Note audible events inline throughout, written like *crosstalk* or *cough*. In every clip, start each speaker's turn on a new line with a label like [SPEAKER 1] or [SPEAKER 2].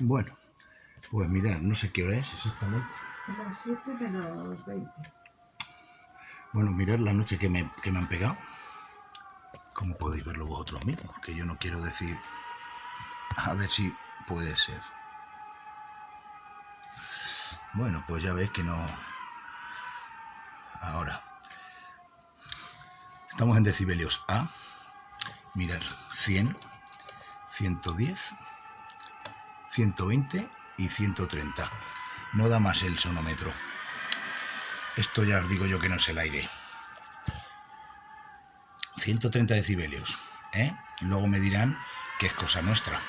[SPEAKER 1] Bueno, pues mirad, no sé qué hora es exactamente.
[SPEAKER 2] Las 7 menos 20.
[SPEAKER 1] Bueno, mirad la noche que me, que me han pegado. Como podéis verlo vosotros mismos, que yo no quiero decir... A ver si puede ser. Bueno, pues ya veis que no... Ahora. Estamos en decibelios A. Mirar, 100, 110, 120 y 130. No da más el sonómetro. Esto ya os digo yo que no es el aire. 130 decibelios. ¿eh? Luego me dirán que es cosa nuestra.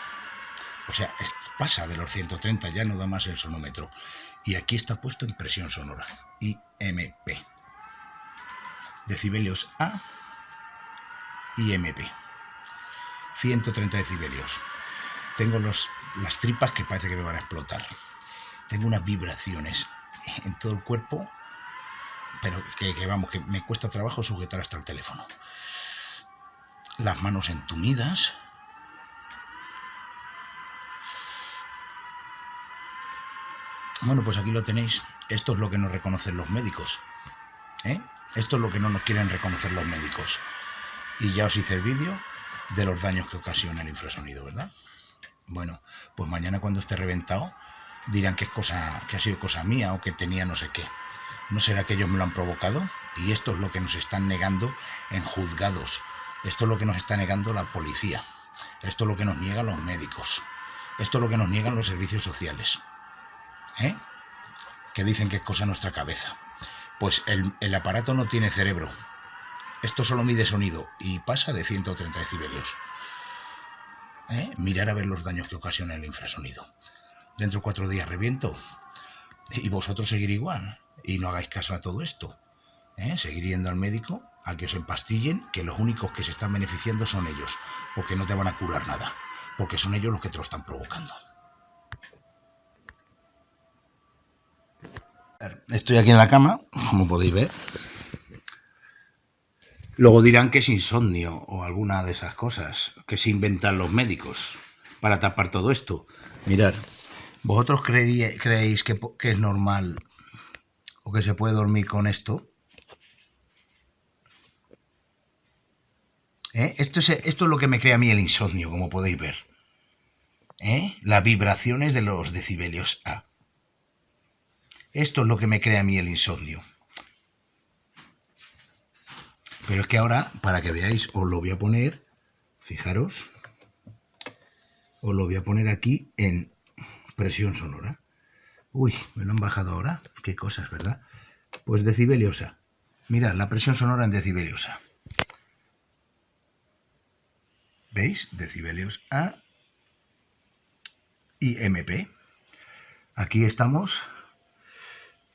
[SPEAKER 1] O sea, pasa de los 130, ya no da más el sonómetro. Y aquí está puesto en presión sonora. IMP. Decibelios A y MP. 130 decibelios. Tengo los, las tripas que parece que me van a explotar. Tengo unas vibraciones en todo el cuerpo, pero que, que vamos, que me cuesta trabajo sujetar hasta el teléfono. Las manos entumidas. Bueno, pues aquí lo tenéis. Esto es lo que nos reconocen los médicos. ¿eh? Esto es lo que no nos quieren reconocer los médicos. Y ya os hice el vídeo de los daños que ocasiona el infrasonido, ¿verdad? Bueno, pues mañana cuando esté reventado dirán que es cosa, que ha sido cosa mía o que tenía no sé qué. ¿No será que ellos me lo han provocado? Y esto es lo que nos están negando en juzgados. Esto es lo que nos está negando la policía. Esto es lo que nos niegan los médicos. Esto es lo que nos niegan los servicios sociales. ¿Eh? Que dicen que es cosa nuestra cabeza. Pues el, el aparato no tiene cerebro. Esto solo mide sonido y pasa de 130 decibelios. ¿Eh? Mirar a ver los daños que ocasiona el infrasonido. Dentro de cuatro días reviento. Y vosotros seguir igual. Y no hagáis caso a todo esto. ¿Eh? Seguir yendo al médico a que os empastillen, que los únicos que se están beneficiando son ellos. Porque no te van a curar nada. Porque son ellos los que te lo están provocando. Estoy aquí en la cama, como podéis ver. Luego dirán que es insomnio o alguna de esas cosas que se inventan los médicos para tapar todo esto. Mirad, ¿vosotros creéis que, que, es normal o que se puede dormir con esto? ¿Eh? Esto, es, esto es lo que me crea a mí el insomnio, como podéis ver. ¿Eh? Las vibraciones de los decibelios A. Esto es lo que me crea a mí el insomnio. Pero es que ahora, para que veáis, os lo voy a poner, fijaros, os lo voy a poner aquí en presión sonora. Uy, me lo han bajado ahora. Qué cosas, ¿verdad? Pues decibeliosa. Mirad, la presión sonora en decibeliosa. ¿Veis? Decibelios A y MP. Aquí estamos,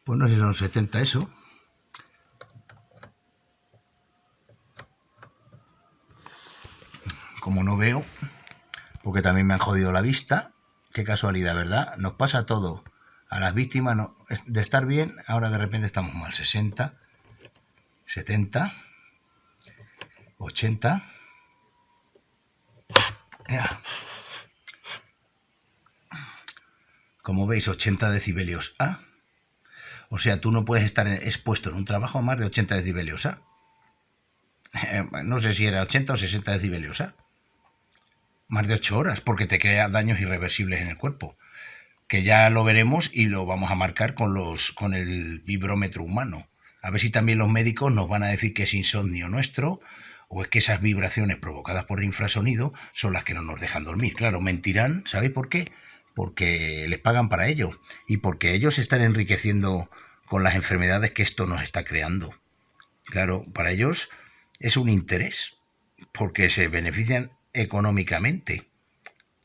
[SPEAKER 1] pues no sé si son 70 eso, como no veo, porque también me han jodido la vista, qué casualidad, ¿verdad? Nos pasa todo. A las víctimas de estar bien, ahora de repente estamos mal. 60, 70, 80. Como veis, 80 decibelios A. O sea, tú no puedes estar expuesto en un trabajo a más de 80 decibelios A. *laughs* no sé si era 80 o 60 decibelios A más de ocho horas, porque te crea daños irreversibles en el cuerpo. Que ya lo veremos y lo vamos a marcar con, los, con el vibrómetro humano. A ver si también los médicos nos van a decir que es insomnio nuestro o es que esas vibraciones provocadas por el infrasonido son las que no nos dejan dormir. Claro, mentirán, ¿sabéis por qué? Porque les pagan para ello y porque ellos están enriqueciendo con las enfermedades que esto nos está creando. Claro, para ellos es un interés, porque se benefician económicamente.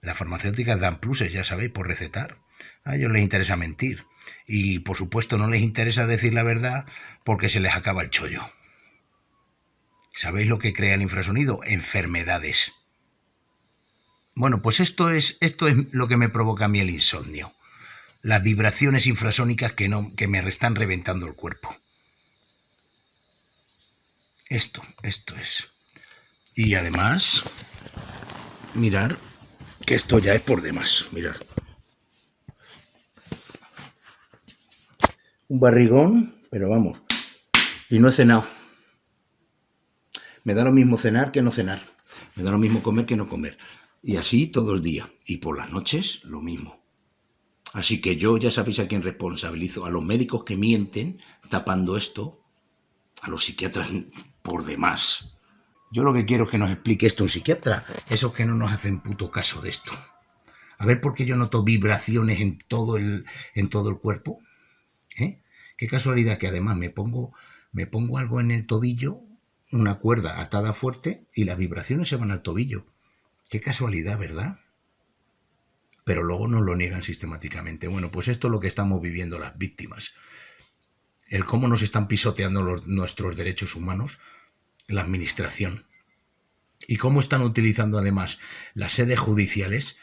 [SPEAKER 1] Las farmacéuticas dan pluses, ya sabéis, por recetar. A ellos les interesa mentir. Y por supuesto no les interesa decir la verdad porque se les acaba el chollo. ¿Sabéis lo que crea el infrasonido? Enfermedades. Bueno, pues esto es, esto es lo que me provoca a mí el insomnio. Las vibraciones infrasónicas que, no, que me están reventando el cuerpo. Esto, esto es. Y además, mirar que esto ya es por demás, mirar. Un barrigón, pero vamos, y no he cenado. Me da lo mismo cenar que no cenar. Me da lo mismo comer que no comer. Y así todo el día. Y por las noches lo mismo. Así que yo ya sabéis a quién responsabilizo. A los médicos que mienten tapando esto. A los psiquiatras por demás. Yo lo que quiero es que nos explique esto un psiquiatra. Esos que no nos hacen puto caso de esto. A ver por qué yo noto vibraciones en todo el, en todo el cuerpo. ¿Eh? Qué casualidad que además me pongo, me pongo algo en el tobillo una cuerda atada fuerte y las vibraciones se van al tobillo. Qué casualidad, ¿verdad? Pero luego nos lo niegan sistemáticamente. Bueno, pues esto es lo que estamos viviendo las víctimas. El cómo nos están pisoteando nuestros derechos humanos, la administración. Y cómo están utilizando además las sedes judiciales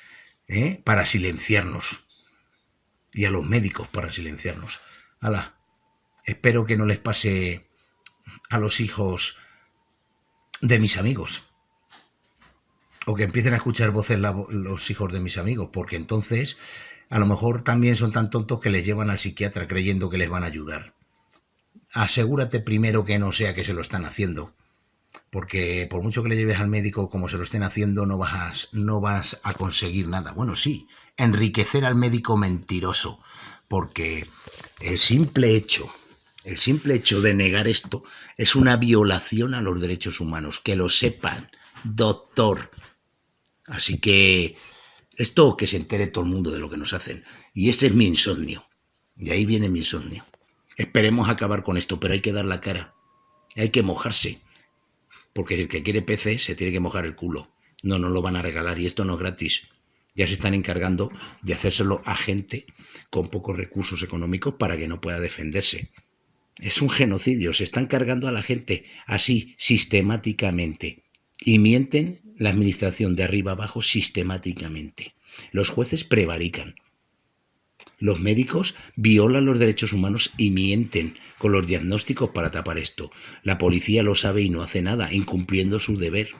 [SPEAKER 1] ¿eh? para silenciarnos. Y a los médicos para silenciarnos. Hala, espero que no les pase a los hijos de mis amigos. O que empiecen a escuchar voces los hijos de mis amigos, porque entonces a lo mejor también son tan tontos que les llevan al psiquiatra creyendo que les van a ayudar. Asegúrate primero que no sea que se lo están haciendo, porque por mucho que le lleves al médico como se lo estén haciendo, no vas, no vas a conseguir nada. Bueno, sí, enriquecer al médico mentiroso, porque el simple hecho el simple hecho de negar esto es una violación a los derechos humanos. Que lo sepan, doctor. Así que esto que se entere todo el mundo de lo que nos hacen. Y ese es mi insomnio. De ahí viene mi insomnio. Esperemos acabar con esto, pero hay que dar la cara. Hay que mojarse. Porque el que quiere PC se tiene que mojar el culo. No nos lo van a regalar y esto no es gratis. Ya se están encargando de hacérselo a gente con pocos recursos económicos para que no pueda defenderse. Es un genocidio, se están cargando a la gente así, sistemáticamente. Y mienten la administración de arriba abajo sistemáticamente. Los jueces prevarican. Los médicos violan los derechos humanos y mienten con los diagnósticos para tapar esto. La policía lo sabe y no hace nada, incumpliendo su deber.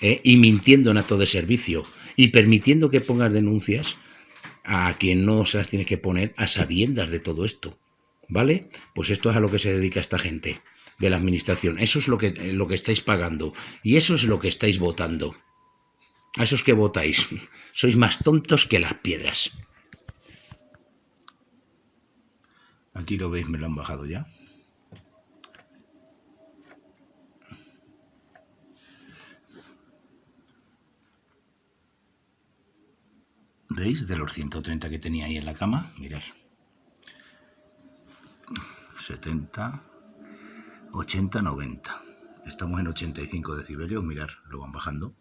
[SPEAKER 1] ¿eh? Y mintiendo en acto de servicio. Y permitiendo que pongas denuncias a quien no se las tiene que poner a sabiendas de todo esto. ¿Vale? Pues esto es a lo que se dedica esta gente de la administración. Eso es lo que, lo que estáis pagando. Y eso es lo que estáis votando. A esos que votáis. *laughs* Sois más tontos que las piedras. Aquí lo veis, me lo han bajado ya. ¿Veis? De los 130 que tenía ahí en la cama, mirad. 70, 80, 90. Estamos en 85 decibelios, mirar, lo van bajando.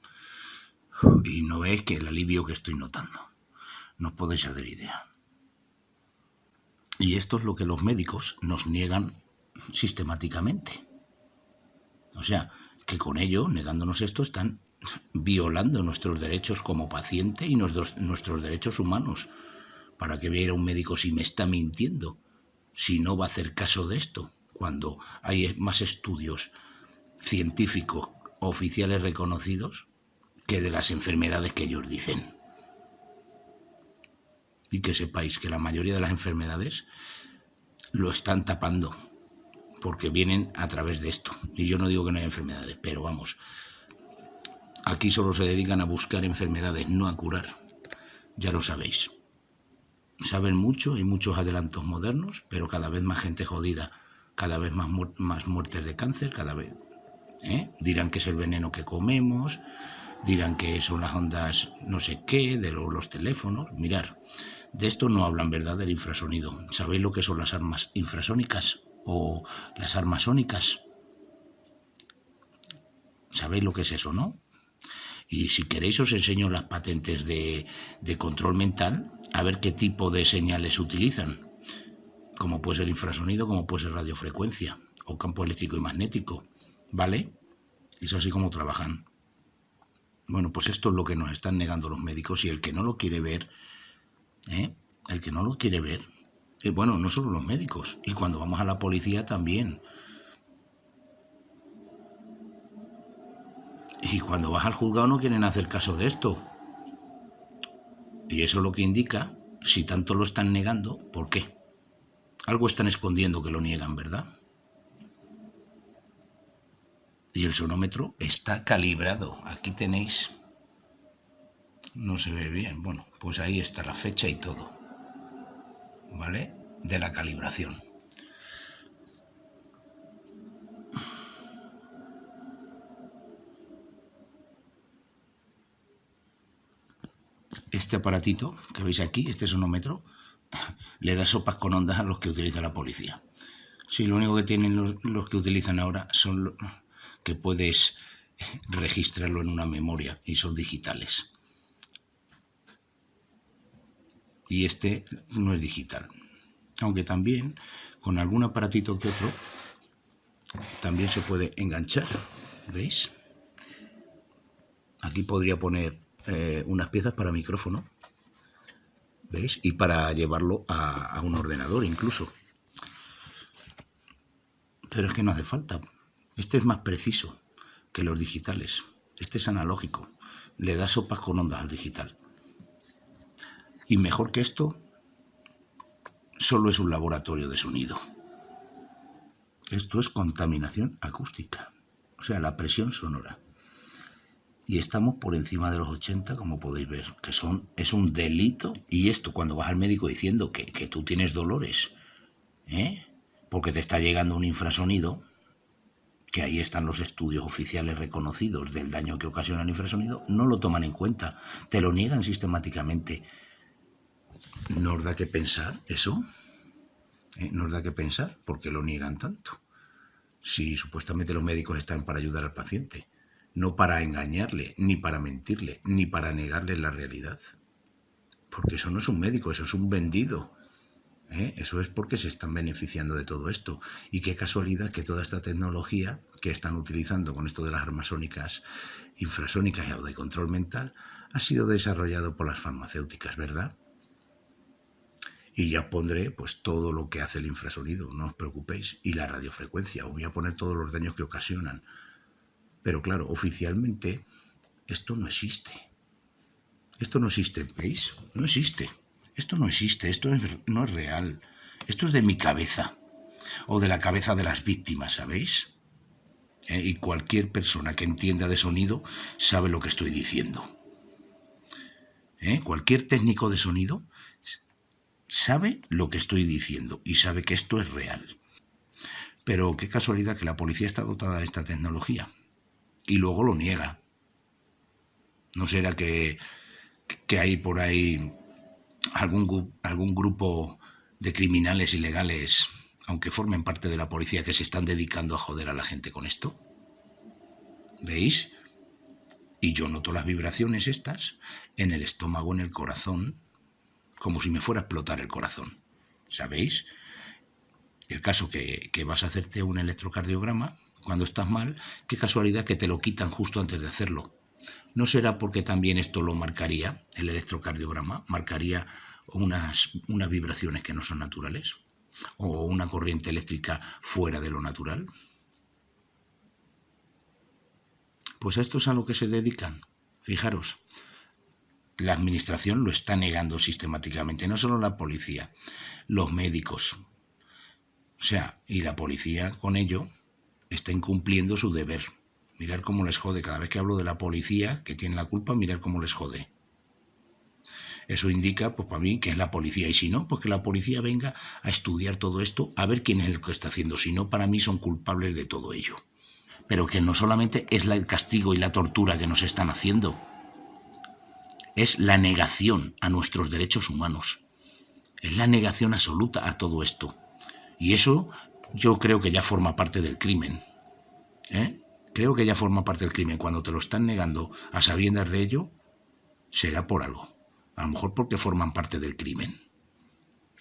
[SPEAKER 1] Y no veis que el alivio que estoy notando. No os podéis hacer idea. Y esto es lo que los médicos nos niegan sistemáticamente. O sea, que con ello, negándonos esto, están violando nuestros derechos como paciente y nuestros, derechos humanos. ¿Para que viera un médico si me está mintiendo? si no va a hacer caso de esto, cuando hay más estudios científicos oficiales reconocidos que de las enfermedades que ellos dicen. Y que sepáis que la mayoría de las enfermedades lo están tapando porque vienen a través de esto. Y yo no digo que no haya enfermedades, pero vamos, aquí solo se dedican a buscar enfermedades, no a curar. Ya lo sabéis saben mucho, y muchos adelantos modernos, pero cada vez más gente jodida, cada vez más, más muertes de cáncer, cada vez... ¿eh? Dirán que es el veneno que comemos, dirán que son las ondas no sé qué, de los teléfonos. Mirar, de esto no hablan, ¿verdad?, del infrasonido. ¿Sabéis lo que son las armas infrasónicas o las armas sónicas? ¿Sabéis lo que es eso, no? Y si queréis os enseño las patentes de, control mental a ver qué tipo de señales utilizan, como puede ser infrasonido, como puede ser radiofrecuencia o campo eléctrico y magnético, ¿vale? Es así como trabajan. Bueno, pues esto es lo que nos están negando los médicos y el que no lo quiere ver, ¿eh? el que no lo quiere ver, eh, bueno, no solo los médicos, y cuando vamos a la policía también. Y cuando vas al juzgado no quieren hacer caso de esto. Y eso es lo que indica, si tanto lo están negando, ¿por qué? Algo están escondiendo que lo niegan, ¿verdad? Y el sonómetro está calibrado. Aquí tenéis... No se ve bien. Bueno, pues ahí está la fecha y todo. ¿Vale? De la calibración. Este aparatito que veis aquí, este sonómetro, *laughs* le da sopas con ondas a los que utiliza la policía. Sí, lo único que tienen los, que utilizan ahora son que puedes *laughs* registrarlo en una memoria y son digitales. Y este no es digital. Aunque también con algún aparatito que otro también se puede enganchar. ¿Veis? Aquí podría poner eh, unas piezas para micrófono ¿Veis? Y para llevarlo a, un ordenador incluso. Pero es que no hace falta. Este es más preciso que los digitales. Este es analógico. Le da sopas con ondas al digital. Y mejor que esto, solo es un laboratorio de sonido. Esto es contaminación acústica, o sea, la presión sonora y estamos por encima de los 80, como podéis ver, que son, es un delito. Y esto cuando vas al médico diciendo que, que tú tienes dolores, ¿eh? porque te está llegando un infrasonido, que ahí están los estudios oficiales reconocidos del daño que ocasiona el infrasonido, no lo toman en cuenta, te lo niegan sistemáticamente. ¿Nos da que pensar eso? ¿Eh? ¿Nos da que pensar? ¿Por qué lo niegan tanto? Si supuestamente los médicos están para ayudar al paciente no para engañarle, ni para mentirle, ni para negarle la realidad. Porque eso no es un médico, eso es un vendido. ¿eh? Eso es porque se están beneficiando de todo esto. Y qué casualidad que toda esta tecnología que están utilizando con esto de las armas sónicas, infrasónicas y de control mental, ha sido desarrollado por las farmacéuticas, ¿verdad? Y ya pondré pues todo lo que hace el infrasonido, no os preocupéis, y la radiofrecuencia, os voy a poner todos los daños que ocasionan. Pero claro, oficialmente esto no existe. Esto no existe, ¿veis? No existe. Esto no existe, esto no es real. Esto es de mi cabeza o de la cabeza de las víctimas, ¿sabéis? ¿Eh? Y cualquier persona que entienda de sonido sabe lo que estoy diciendo. ¿Eh? Cualquier técnico de sonido sabe lo que estoy diciendo y sabe que esto es real. Pero qué casualidad que la policía está dotada de esta tecnología y luego lo niega. ¿No será que, que hay por ahí algún, algún grupo de criminales ilegales, aunque formen parte de la policía, que se están dedicando a joder a la gente con esto? ¿Veis? Y yo noto las vibraciones estas en el estómago, en el corazón, como si me fuera a explotar el corazón. ¿Sabéis? El caso que, que vas a hacerte un electrocardiograma, cuando estás mal, qué casualidad que te lo quitan justo antes de hacerlo. ¿No será porque también esto lo marcaría, el electrocardiograma, marcaría unas, unas vibraciones que no son naturales? ¿O una corriente eléctrica fuera de lo natural? Pues a esto es a lo que se dedican. Fijaros, la administración lo está negando sistemáticamente, no solo la policía, los médicos. O sea, y la policía con ello está incumpliendo su deber. Mirar cómo les jode. Cada vez que hablo de la policía, que tiene la culpa, mirar cómo les jode. Eso indica, pues para mí, que es la policía. Y si no, pues que la policía venga a estudiar todo esto, a ver quién es el que está haciendo. Si no, para mí son culpables de todo ello. Pero que no solamente es el castigo y la tortura que nos están haciendo, es la negación a nuestros derechos humanos. Es la negación absoluta a todo esto. Y eso yo creo que ya forma parte del crimen. ¿eh? Creo que ya forma parte del crimen. Cuando te lo están negando a sabiendas de ello, será por algo. A lo mejor porque forman parte del crimen.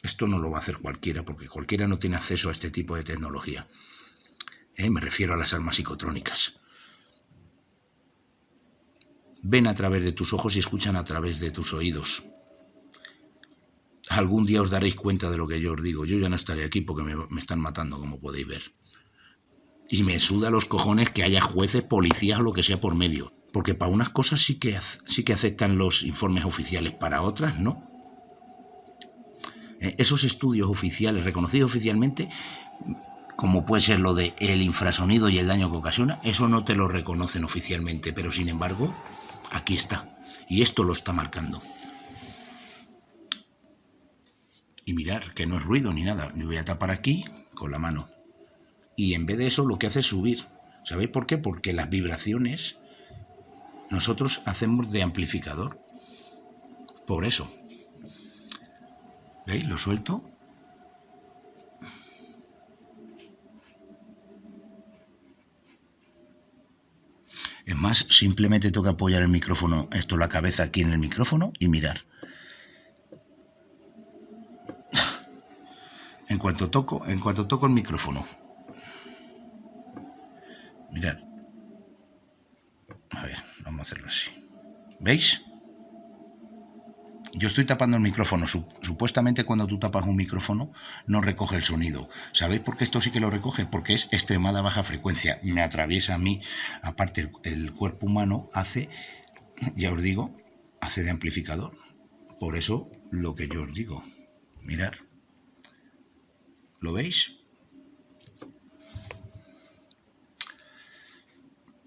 [SPEAKER 1] Esto no lo va a hacer cualquiera, porque cualquiera no tiene acceso a este tipo de tecnología. ¿eh? Me refiero a las armas psicotrónicas. Ven a través de tus ojos y escuchan a través de tus oídos algún día os daréis cuenta de lo que yo os digo. Yo ya no estaré aquí porque me, están matando, como podéis ver. Y me suda los cojones que haya jueces, policías o lo que sea por medio. Porque para unas cosas sí que, sí que aceptan los informes oficiales, para otras no. Eh, esos estudios oficiales, reconocidos oficialmente, como puede ser lo de el infrasonido y el daño que ocasiona, eso no te lo reconocen oficialmente, pero sin embargo, aquí está. Y esto lo está marcando. Y mirar, que no es ruido ni nada. Me voy a tapar aquí con la mano. Y en vez de eso lo que hace es subir. ¿Sabéis por qué? Porque las vibraciones nosotros hacemos de amplificador. Por eso. ¿Veis? Lo suelto. Es más, simplemente que apoyar el micrófono, esto la cabeza aquí en el micrófono y mirar. En cuanto toco, en cuanto toco el micrófono. Mirar. A ver, vamos a hacerlo así. ¿Veis? Yo estoy tapando el micrófono. Supuestamente cuando tú tapas un micrófono no recoge el sonido. ¿Sabéis por qué esto sí que lo recoge? Porque es extremada baja frecuencia. Me atraviesa a mí. Aparte, el, cuerpo humano hace, ya os digo, hace de amplificador. Por eso lo que yo os digo. Mirar. ¿Lo veis?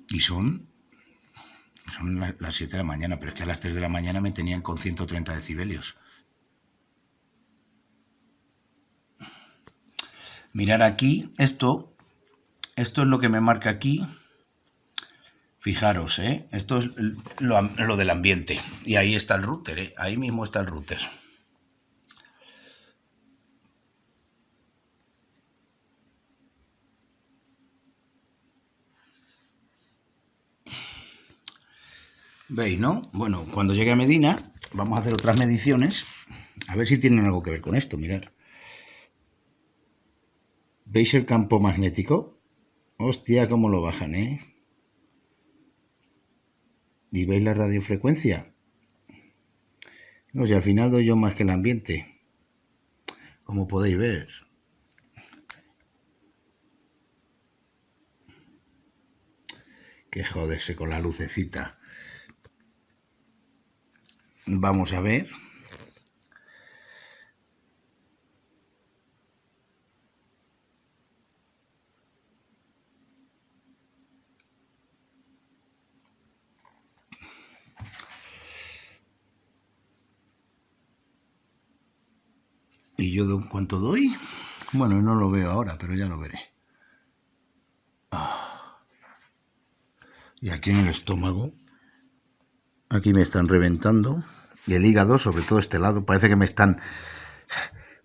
[SPEAKER 1] Y son son las 7 de la mañana, pero es que a las 3 de la mañana me tenían con 130 decibelios. Mirar aquí, esto, esto es lo que me marca aquí. Fijaros, ¿eh? esto es lo, lo del ambiente. Y ahí está el router, ¿eh? ahí mismo está el router. ¿Veis, no? Bueno, cuando llegue a Medina, vamos a hacer otras mediciones. A ver si tienen algo que ver con esto, mirad. ¿Veis el campo magnético? Hostia, cómo lo bajan, ¿eh? ¿Y veis la radiofrecuencia? No sé, al final doy yo más que el ambiente. Como podéis ver. Que joderse con la lucecita. Vamos a ver. ¿Y yo cuánto doy? Bueno, no lo veo ahora, pero ya lo veré. Ah. Y aquí en el estómago Aquí me están reventando. Y el hígado, sobre todo este lado, parece que me están...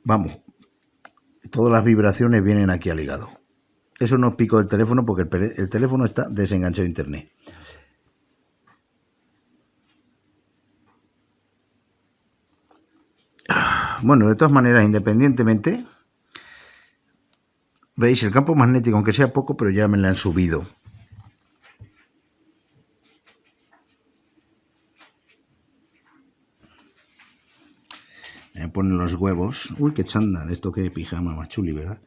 [SPEAKER 1] Vamos, todas las vibraciones vienen aquí al hígado. Eso no pico el teléfono porque el, teléfono está desenganchado de internet. Bueno, de todas maneras, independientemente, veis el campo magnético, aunque sea poco, pero ya me lo han subido. Ponen los huevos. Uy, qué chándal. Esto qué pijama más chuli, ¿verdad?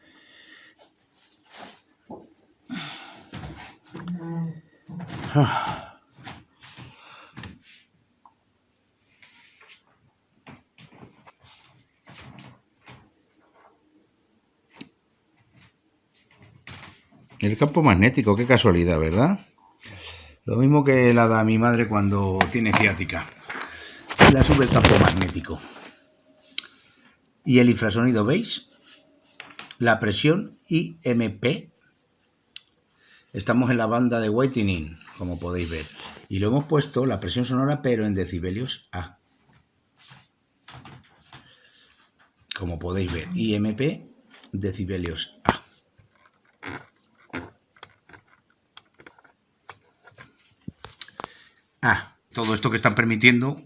[SPEAKER 1] El campo magnético, qué casualidad, ¿verdad? Lo mismo que la da mi madre cuando tiene ciática. La sube el campo magnético. Y el infrasonido, ¿veis? La presión IMP. Estamos en la banda de whitening, como podéis ver. Y lo hemos puesto, la presión sonora, pero en decibelios A. Como podéis ver, IMP, decibelios A. Ah, todo esto que están permitiendo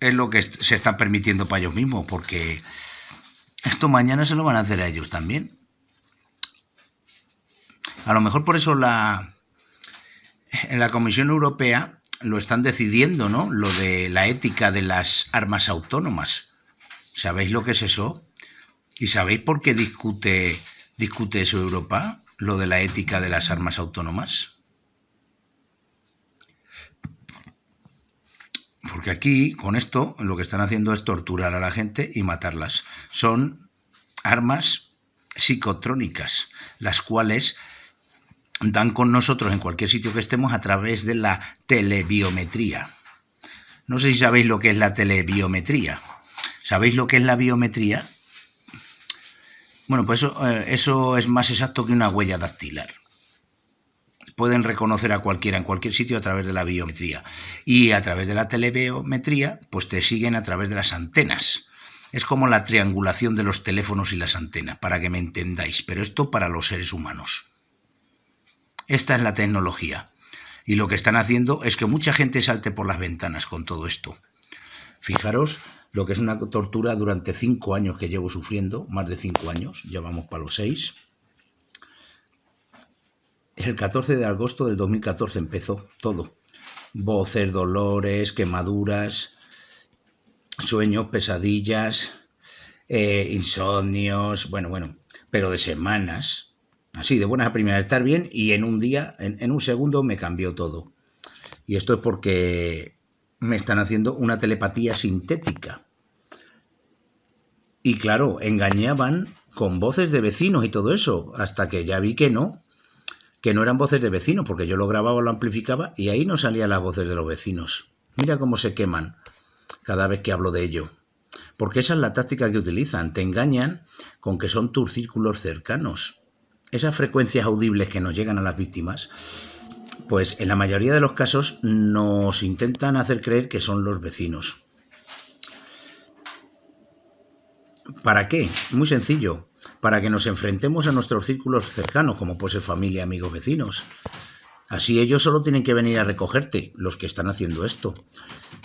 [SPEAKER 1] es lo que se están permitiendo para ellos mismos, porque esto mañana se lo van a hacer a ellos también. A lo mejor por eso la, en la Comisión Europea lo están decidiendo, ¿no? Lo de la ética de las armas autónomas. ¿Sabéis lo que es eso? ¿Y sabéis por qué discute, discute eso Europa? Lo de la ética de las armas autónomas. Porque aquí, con esto, lo que están haciendo es torturar a la gente y matarlas. Son armas psicotrónicas, las cuales dan con nosotros en cualquier sitio que estemos a través de la telebiometría. No sé si sabéis lo que es la telebiometría. ¿Sabéis lo que es la biometría? Bueno, pues eso, eh, eso es más exacto que una huella dactilar pueden reconocer a cualquiera en cualquier sitio a través de la biometría. Y a través de la telebiometría, pues te siguen a través de las antenas. Es como la triangulación de los teléfonos y las antenas, para que me entendáis, pero esto para los seres humanos. Esta es la tecnología. Y lo que están haciendo es que mucha gente salte por las ventanas con todo esto. Fijaros lo que es una tortura durante cinco años que llevo sufriendo, más de cinco años, ya vamos para los seis el 14 de agosto del 2014 empezó todo. Voces, dolores, quemaduras, sueños, pesadillas, eh, insomnios, bueno, bueno, pero de semanas, así, de buenas a primeras, estar bien y en un día, en, en un segundo me cambió todo. Y esto es porque me están haciendo una telepatía sintética. Y claro, engañaban con voces de vecinos y todo eso, hasta que ya vi que no, que no eran voces de vecinos, porque yo lo grababa, lo amplificaba y ahí no salían las voces de los vecinos. Mira cómo se queman cada vez que hablo de ello. Porque esa es la táctica que utilizan. Te engañan con que son tus círculos cercanos. Esas frecuencias audibles que nos llegan a las víctimas, pues en la mayoría de los casos nos intentan hacer creer que son los vecinos. ¿Para qué? Muy sencillo para que nos enfrentemos a nuestros círculos cercanos, como puede ser familia, amigos, vecinos. Así ellos solo tienen que venir a recogerte, los que están haciendo esto.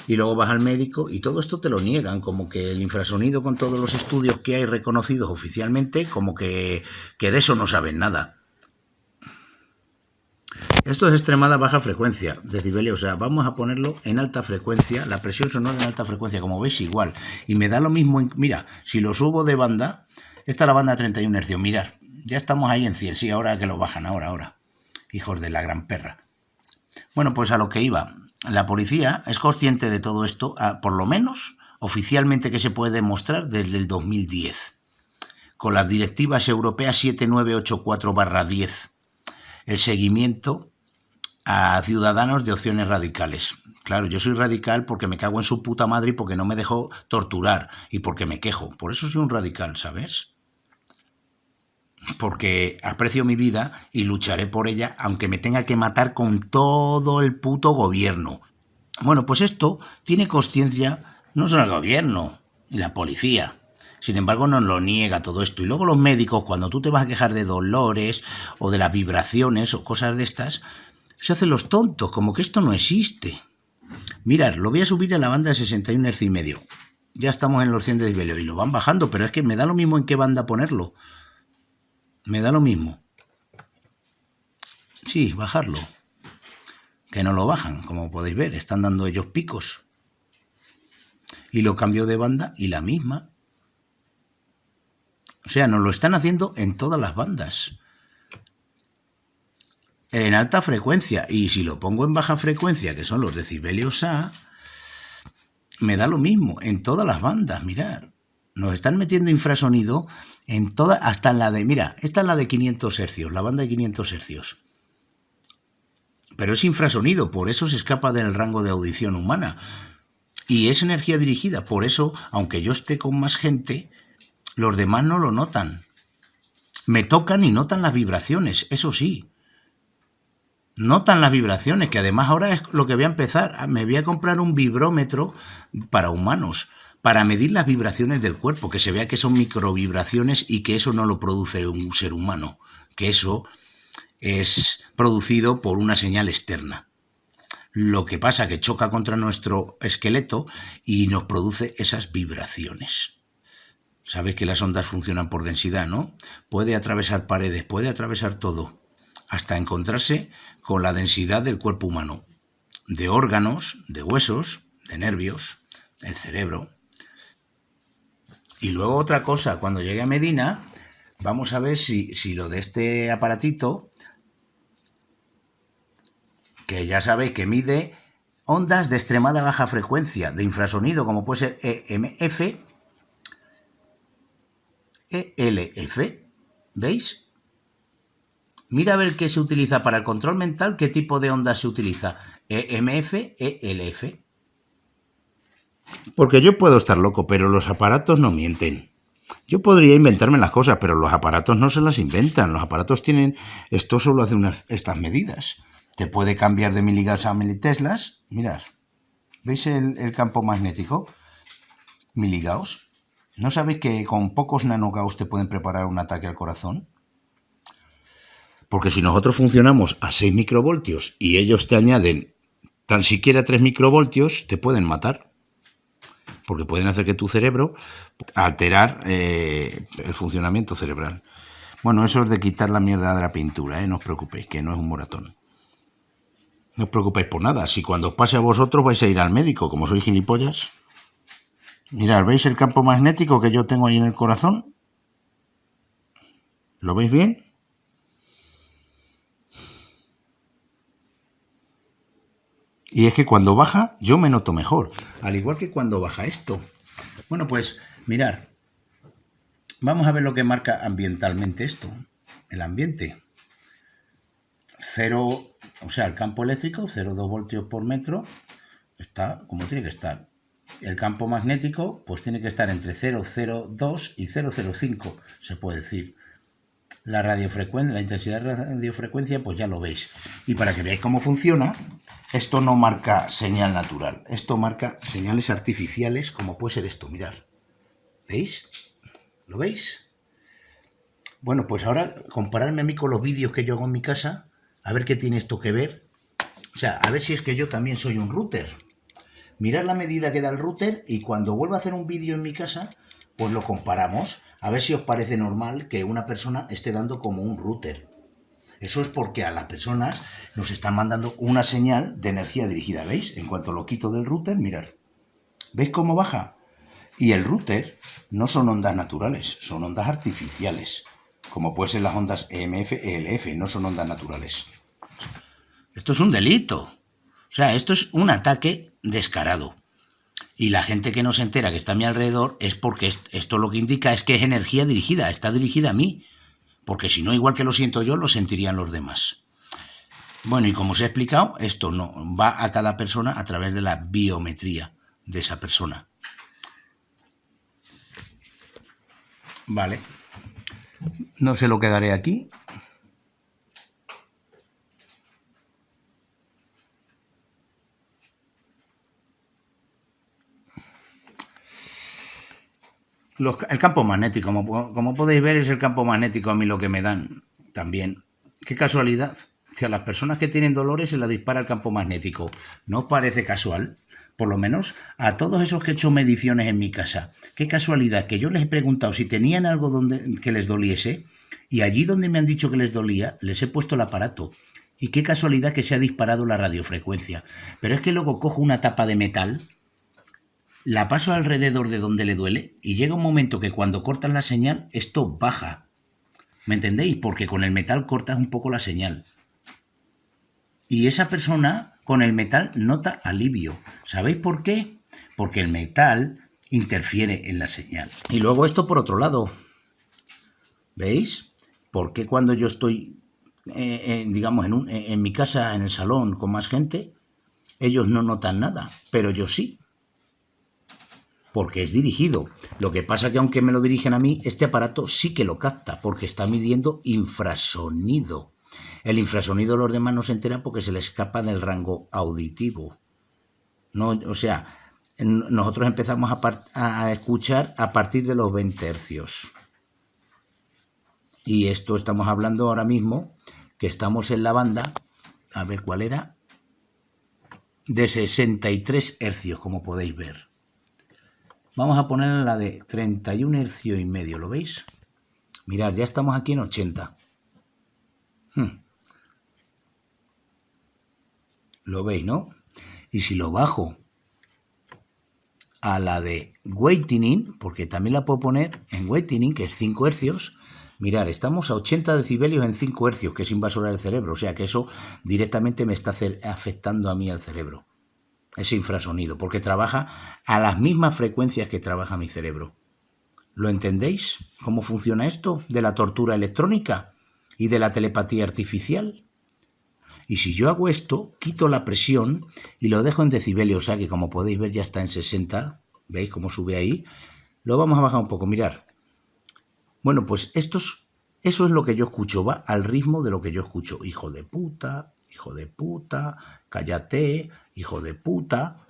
[SPEAKER 1] Y luego vas al médico y todo esto te lo niegan, como que el infrasonido con todos los estudios que hay reconocidos oficialmente, como que, que de eso no saben nada. Esto es extremada baja frecuencia, decibelio, o sea, vamos a ponerlo en alta frecuencia, la presión sonora en alta frecuencia, como veis igual. Y me da lo mismo, mira, si lo subo de banda, esta es la banda 31 hercios. Mirar, ya estamos ahí en 100. Sí, ahora que lo bajan, ahora, ahora. Hijos de la gran perra. Bueno, pues a lo que iba. La policía es consciente de todo esto, por lo menos oficialmente que se puede demostrar desde el 2010, con las directivas europeas 7984-10, el seguimiento a ciudadanos de opciones radicales. Claro, yo soy radical porque me cago en su puta madre y porque no me dejo torturar y porque me quejo. Por eso soy un radical, ¿sabes? Porque aprecio mi vida y lucharé por ella, aunque me tenga que matar con todo el puto gobierno. Bueno, pues esto tiene conciencia no solo el gobierno y la policía. Sin embargo, no lo niega todo esto. Y luego los médicos, cuando tú te vas a quejar de dolores o de las vibraciones o cosas de estas, se hacen los tontos, como que esto no existe. Mirad, lo voy a subir a la banda de 61 Hz y medio. Ya estamos en los 100 decibelios y lo van bajando, pero es que me da lo mismo en qué banda ponerlo me da lo mismo. Sí, bajarlo. Que no lo bajan, como podéis ver, están dando ellos picos. Y lo cambio de banda y la misma. O sea, nos lo están haciendo en todas las bandas. En alta frecuencia. Y si lo pongo en baja frecuencia, que son los decibelios A, me da lo mismo en todas las bandas, mirar. Nos están metiendo infrasonido en toda, hasta en la de, mira, esta es la de 500 hercios, la banda de 500 hercios. Pero es infrasonido, por eso se escapa del rango de audición humana. Y es energía dirigida, por eso, aunque yo esté con más gente, los demás no lo notan. Me tocan y notan las vibraciones, eso sí. Notan las vibraciones, que además ahora es lo que voy a empezar. Me voy a comprar un vibrómetro para humanos para medir las vibraciones del cuerpo, que se vea que son microvibraciones y que eso no lo produce un ser humano, que eso es producido por una señal externa. Lo que pasa que choca contra nuestro esqueleto y nos produce esas vibraciones. Sabes que las ondas funcionan por densidad, ¿no? Puede atravesar paredes, puede atravesar todo, hasta encontrarse con la densidad del cuerpo humano, de órganos, de huesos, de nervios, el cerebro, y luego otra cosa, cuando llegue a Medina, vamos a ver si, si lo de este aparatito, que ya sabéis que mide ondas de extremada baja frecuencia, de infrasonido, como puede ser EMF, ELF. ¿Veis? Mira a ver qué se utiliza para el control mental, qué tipo de ondas se utiliza. EMF, ELF. Porque yo puedo estar loco, pero los aparatos no mienten. Yo podría inventarme las cosas, pero los aparatos no se las inventan. Los aparatos tienen... Esto solo hace unas, estas medidas. Te puede cambiar de miligas a militeslas. Mirad. ¿Veis el, campo magnético? Miligauss. ¿No sabéis que con pocos nanogauss te pueden preparar un ataque al corazón? Porque si nosotros funcionamos a 6 microvoltios y ellos te añaden tan siquiera 3 microvoltios, te pueden matar porque pueden hacer que tu cerebro alterar eh, el funcionamiento cerebral. Bueno, eso es de quitar la mierda de la pintura, ¿eh? no os preocupéis, que no es un moratón. No os preocupéis por nada, si cuando os pase a vosotros vais a ir al médico, como sois gilipollas. Mirad, ¿veis el campo magnético que yo tengo ahí en el corazón? ¿Lo veis bien? Y es que cuando baja, yo me noto mejor. Al igual que cuando baja esto. Bueno, pues mirar. Vamos a ver lo que marca ambientalmente esto. El ambiente. Cero, o sea, el campo eléctrico, 0,2 voltios por metro, está como tiene que estar. El campo magnético, pues tiene que estar entre 0,02 y 0,05, se puede decir. La radiofrecuencia, la intensidad de radiofrecuencia, pues ya lo veis. Y para que veáis cómo funciona, esto no marca señal natural, esto marca señales artificiales como puede ser esto, mirar. ¿Veis? ¿Lo veis? Bueno, pues ahora compararme a mí con los vídeos que yo hago en mi casa, a ver qué tiene esto que ver. O sea, a ver si es que yo también soy un router. Mirad la medida que da el router y cuando vuelva a hacer un vídeo en mi casa, pues lo comparamos. A ver si os parece normal que una persona esté dando como un router. Eso es porque a las personas nos están mandando una señal de energía dirigida, ¿veis? En cuanto lo quito del router, mirad. ¿Veis cómo baja? Y el router no son ondas naturales, son ondas artificiales, como pueden ser las ondas EMF, ELF, no son ondas naturales. Esto es un delito. O sea, esto es un ataque descarado. Y la gente que no se entera que está a mi alrededor es porque esto lo que indica es que es energía dirigida, está dirigida a mí porque si no, igual que lo siento yo, lo sentirían los demás. Bueno, y como os he explicado, esto no va a cada persona a través de la biometría de esa persona. Vale. No se lo quedaré aquí. El campo magnético, como, como, podéis ver, es el campo magnético a mí lo que me dan también. Qué casualidad, que a las personas que tienen dolores se la dispara el campo magnético. ¿No os parece casual? Por lo menos a todos esos que he hecho mediciones en mi casa. Qué casualidad que yo les he preguntado si tenían algo donde, que les doliese y allí donde me han dicho que les dolía, les he puesto el aparato. Y qué casualidad que se ha disparado la radiofrecuencia. Pero es que luego cojo una tapa de metal la paso alrededor de donde le duele y llega un momento que cuando cortan la señal, esto baja. ¿Me entendéis? Porque con el metal cortas un poco la señal. Y esa persona con el metal nota alivio. ¿Sabéis por qué? Porque el metal interfiere en la señal. Y luego esto por otro lado. ¿Veis? ¿Por qué cuando yo estoy, eh, eh, digamos, en, en mi casa, en el salón, con más gente, ellos no notan nada, pero yo sí? Porque es dirigido. Lo que pasa que aunque me lo dirigen a mí, este aparato sí que lo capta, porque está midiendo infrasonido. El infrasonido los demás no se enteran porque se le escapa del rango auditivo. No, o sea, nosotros empezamos a, a escuchar a partir de los 20 hercios. Y esto estamos hablando ahora mismo, que estamos en la banda, a ver cuál era, de 63 hercios, como podéis ver. Vamos a poner la de 31 hercios y medio, ¿lo veis? Mirad, ya estamos aquí en 80. Hmm. Lo veis, ¿no? Y si lo bajo a la de Weighting, porque también la puedo poner en Weighting, que es 5 hercios, mirad, estamos a 80 decibelios en 5 hercios, que es invasora del cerebro, o sea que eso directamente me está afectando a mí al cerebro. Ese infrasonido, porque trabaja a las mismas frecuencias que trabaja mi cerebro. ¿Lo entendéis? ¿Cómo funciona esto de la tortura electrónica y de la telepatía artificial? Y si yo hago esto, quito la presión y lo dejo en decibelios, o que como podéis ver ya está en 60, ¿veis cómo sube ahí? Lo vamos a bajar un poco, mirar. Bueno, pues estos, eso es lo que yo escucho, va al ritmo de lo que yo escucho. Hijo de puta, hijo de puta, cállate, hijo de puta.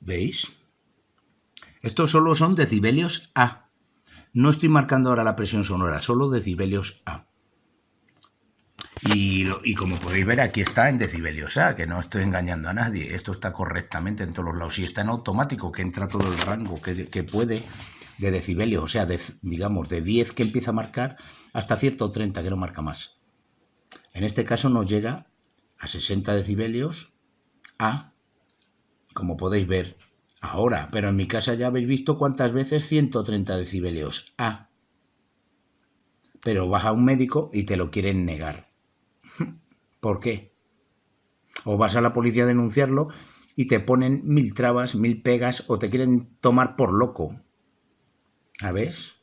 [SPEAKER 1] ¿Veis? Estos solo son decibelios A. No estoy marcando ahora la presión sonora, solo decibelios A. Y, como podéis ver, aquí está en decibelios A, que no estoy engañando a nadie. Esto está correctamente en todos los lados. Y está en automático, que entra todo el rango que, puede de decibelios. O sea, digamos, de 10 que empieza a marcar hasta cierto 30 que no marca más. En este caso nos llega a 60 decibelios A, como podéis ver ahora. Pero en mi casa ya habéis visto cuántas veces 130 decibelios A. Pero vas a un médico y te lo quieren negar. *laughs* ¿Por qué? O vas a la policía a denunciarlo y te ponen mil trabas, mil pegas o te quieren tomar por loco. ¿A ves?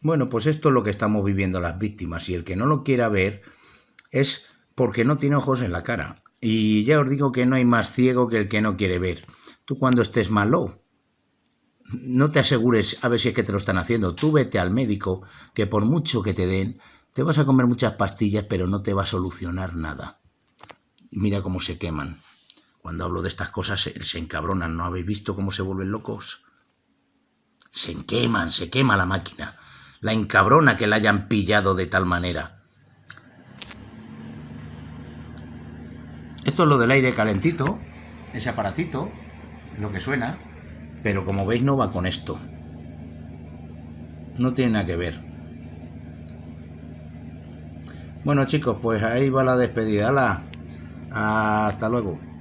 [SPEAKER 1] Bueno, pues esto es lo que estamos viviendo las víctimas y el que no lo quiera ver es porque no tiene ojos en la cara. Y ya os digo que no hay más ciego que el que no quiere ver. Tú cuando estés malo, no te asegures a ver si es que te lo están haciendo. Tú vete al médico, que por mucho que te den, te vas a comer muchas pastillas, pero no te va a solucionar nada. Mira cómo se queman. Cuando hablo de estas cosas se, encabronan. ¿No habéis visto cómo se vuelven locos? Se queman, se quema la máquina. La encabrona que la hayan pillado de tal manera. Esto es lo del aire calentito, ese aparatito, lo que suena, pero como veis no va con esto. No tiene nada que ver. Bueno chicos, pues ahí va la despedida. Hasta luego.